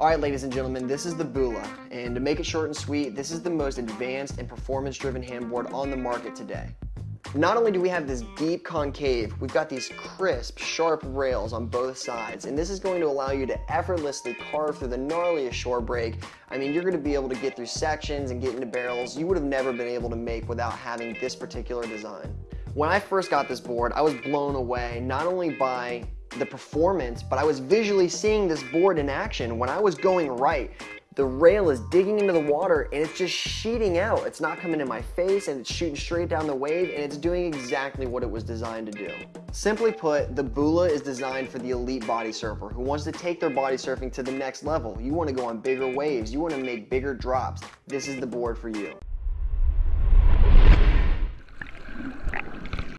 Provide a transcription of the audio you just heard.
Alright ladies and gentlemen, this is the Bula, and to make it short and sweet, this is the most advanced and performance-driven handboard on the market today. Not only do we have this deep concave, we've got these crisp, sharp rails on both sides, and this is going to allow you to effortlessly carve through the gnarliest shore break. I mean, you're going to be able to get through sections and get into barrels you would have never been able to make without having this particular design. When I first got this board, I was blown away not only by the performance, but I was visually seeing this board in action. When I was going right, the rail is digging into the water and it's just sheeting out. It's not coming in my face and it's shooting straight down the wave and it's doing exactly what it was designed to do. Simply put, the Bula is designed for the elite body surfer who wants to take their body surfing to the next level. You want to go on bigger waves. You want to make bigger drops. This is the board for you.